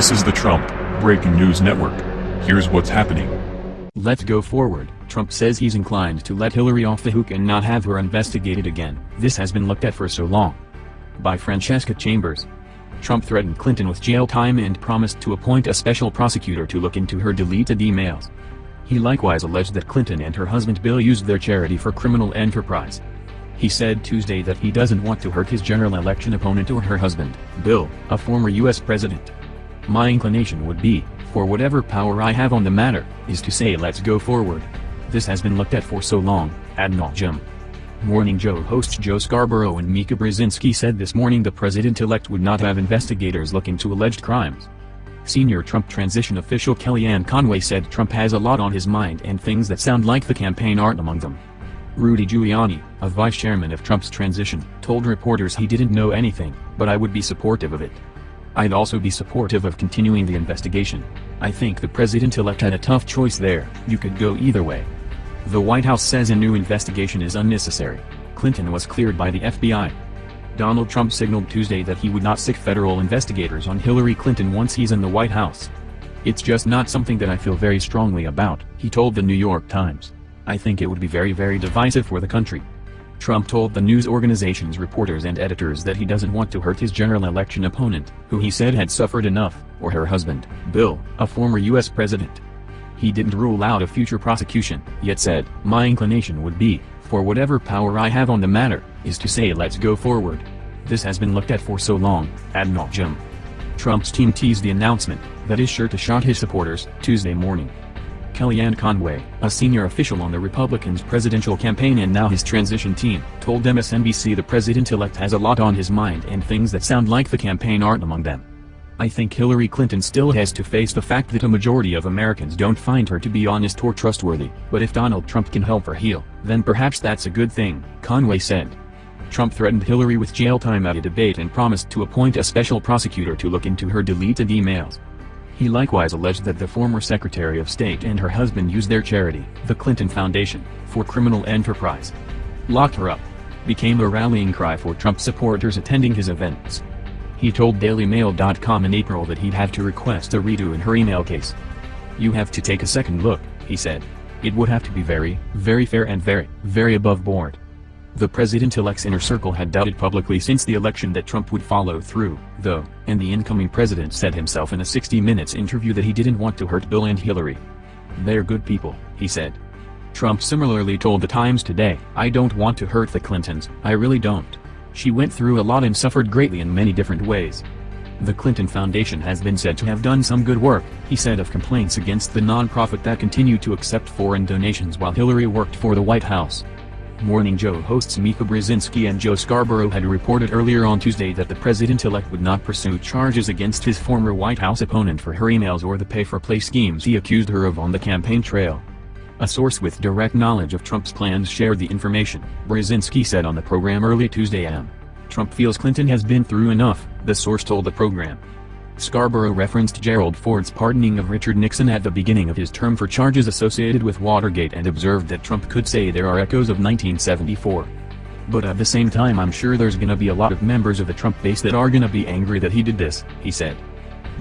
This is the Trump Breaking News Network. Here's what's happening. Let's go forward. Trump says he's inclined to let Hillary off the hook and not have her investigated again. This has been looked at for so long. By Francesca Chambers. Trump threatened Clinton with jail time and promised to appoint a special prosecutor to look into her deleted emails. He likewise alleged that Clinton and her husband Bill used their charity for criminal enterprise. He said Tuesday that he doesn't want to hurt his general election opponent or her husband, Bill, a former U.S. president. My inclination would be, for whatever power I have on the matter, is to say let's go forward. This has been looked at for so long, ad nauseum. Morning Joe hosts Joe Scarborough and Mika Brzezinski said this morning the president-elect would not have investigators look into alleged crimes. Senior Trump transition official Kellyanne Conway said Trump has a lot on his mind and things that sound like the campaign aren't among them. Rudy Giuliani, a vice chairman of Trump's transition, told reporters he didn't know anything, but I would be supportive of it. I'd also be supportive of continuing the investigation. I think the president-elect had a tough choice there, you could go either way. The White House says a new investigation is unnecessary. Clinton was cleared by the FBI. Donald Trump signaled Tuesday that he would not sic federal investigators on Hillary Clinton once he's in the White House. It's just not something that I feel very strongly about, he told the New York Times. I think it would be very very divisive for the country. Trump told the news organization's reporters and editors that he doesn't want to hurt his general election opponent, who he said had suffered enough, or her husband, Bill, a former U.S. president. He didn't rule out a future prosecution, yet said, my inclination would be, for whatever power I have on the matter, is to say let's go forward. This has been looked at for so long, ad nauseum. Trump's team teased the announcement, that is sure to shock his supporters, Tuesday morning. Kellyanne Conway, a senior official on the Republicans' presidential campaign and now his transition team, told MSNBC the president-elect has a lot on his mind and things that sound like the campaign aren't among them. I think Hillary Clinton still has to face the fact that a majority of Americans don't find her to be honest or trustworthy, but if Donald Trump can help her heal, then perhaps that's a good thing, Conway said. Trump threatened Hillary with jail time at a debate and promised to appoint a special prosecutor to look into her deleted emails. He likewise alleged that the former Secretary of State and her husband used their charity, the Clinton Foundation, for criminal enterprise. Lock her up. Became a rallying cry for Trump supporters attending his events. He told DailyMail.com in April that he'd have to request a redo in her email case. You have to take a second look, he said. It would have to be very, very fair and very, very above board. The president-elect's inner circle had doubted publicly since the election that Trump would follow through, though, and the incoming president said himself in a 60 Minutes interview that he didn't want to hurt Bill and Hillary. They're good people, he said. Trump similarly told the Times today, I don't want to hurt the Clintons, I really don't. She went through a lot and suffered greatly in many different ways. The Clinton Foundation has been said to have done some good work, he said of complaints against the nonprofit that continued to accept foreign donations while Hillary worked for the White House. Morning Joe hosts Mika Brzezinski and Joe Scarborough had reported earlier on Tuesday that the president-elect would not pursue charges against his former White House opponent for her emails or the pay-for-play schemes he accused her of on the campaign trail. A source with direct knowledge of Trump's plans shared the information, Brzezinski said on the program early Tuesday am. Trump feels Clinton has been through enough, the source told the program. Scarborough referenced Gerald Ford's pardoning of Richard Nixon at the beginning of his term for charges associated with Watergate and observed that Trump could say there are echoes of 1974. But at the same time I'm sure there's gonna be a lot of members of the Trump base that are gonna be angry that he did this, he said.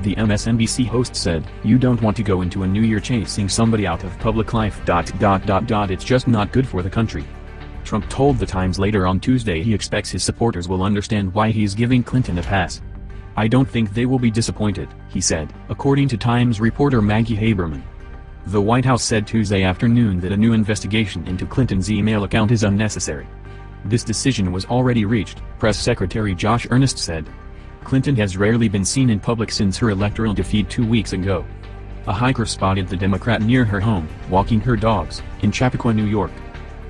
The MSNBC host said, you don't want to go into a new year chasing somebody out of public life. Dot, dot, dot, dot, it's just not good for the country. Trump told The Times later on Tuesday he expects his supporters will understand why he's giving Clinton a pass. I don't think they will be disappointed, he said, according to Times reporter Maggie Haberman. The White House said Tuesday afternoon that a new investigation into Clinton's email account is unnecessary. This decision was already reached, Press Secretary Josh Earnest said. Clinton has rarely been seen in public since her electoral defeat two weeks ago. A hiker spotted the Democrat near her home, walking her dogs, in Chappaqua, New York.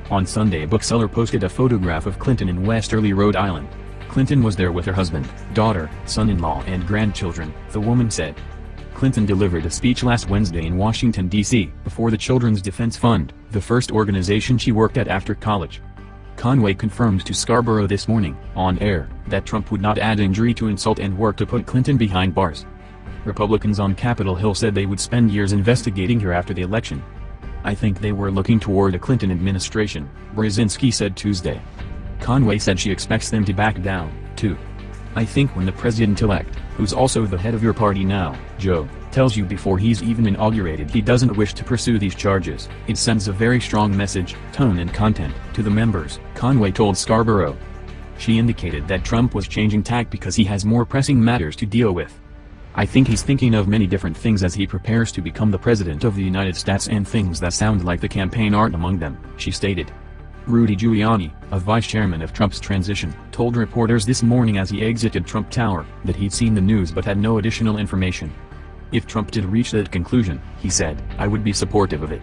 On Sunday a bookseller posted a photograph of Clinton in Westerly, Rhode Island. Clinton was there with her husband, daughter, son-in-law and grandchildren, the woman said. Clinton delivered a speech last Wednesday in Washington, D.C., before the Children's Defense Fund, the first organization she worked at after college. Conway confirmed to Scarborough this morning, on air, that Trump would not add injury to insult and work to put Clinton behind bars. Republicans on Capitol Hill said they would spend years investigating her after the election. I think they were looking toward a Clinton administration, Brzezinski said Tuesday. Conway said she expects them to back down, too. I think when the president-elect, who's also the head of your party now, Joe, tells you before he's even inaugurated he doesn't wish to pursue these charges, it sends a very strong message, tone and content, to the members, Conway told Scarborough. She indicated that Trump was changing tack because he has more pressing matters to deal with. I think he's thinking of many different things as he prepares to become the President of the United States and things that sound like the campaign aren't among them, she stated. Rudy Giuliani, a vice chairman of Trump's transition, told reporters this morning as he exited Trump Tower that he'd seen the news but had no additional information. If Trump did reach that conclusion, he said, I would be supportive of it.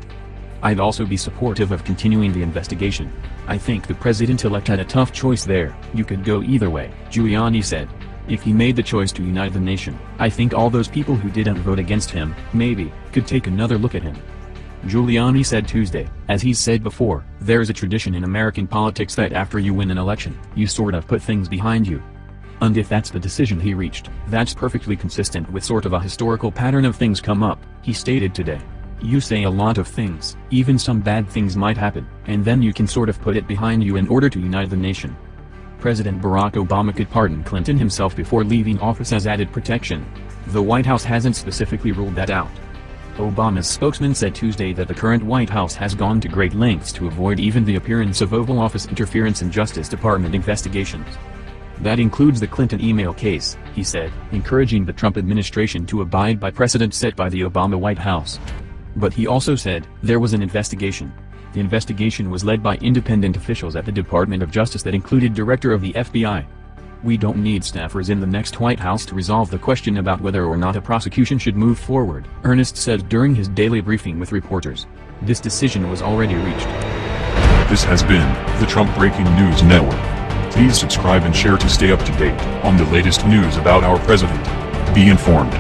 I'd also be supportive of continuing the investigation. I think the president-elect had a tough choice there, you could go either way, Giuliani said. If he made the choice to unite the nation, I think all those people who didn't vote against him, maybe, could take another look at him. Giuliani said Tuesday, as he's said before, there's a tradition in American politics that after you win an election, you sort of put things behind you. And if that's the decision he reached, that's perfectly consistent with sort of a historical pattern of things come up, he stated today. You say a lot of things, even some bad things might happen, and then you can sort of put it behind you in order to unite the nation. President Barack Obama could pardon Clinton himself before leaving office as added protection. The White House hasn't specifically ruled that out. Obama's spokesman said Tuesday that the current White House has gone to great lengths to avoid even the appearance of Oval Office interference in Justice Department investigations. That includes the Clinton email case, he said, encouraging the Trump administration to abide by precedent set by the Obama White House. But he also said, there was an investigation. The investigation was led by independent officials at the Department of Justice that included Director of the FBI, we don't need staffers in the next White House to resolve the question about whether or not a prosecution should move forward, Earnest said during his daily briefing with reporters. This decision was already reached. This has been the Trump Breaking News Network. Please subscribe and share to stay up to date on the latest news about our president. Be informed.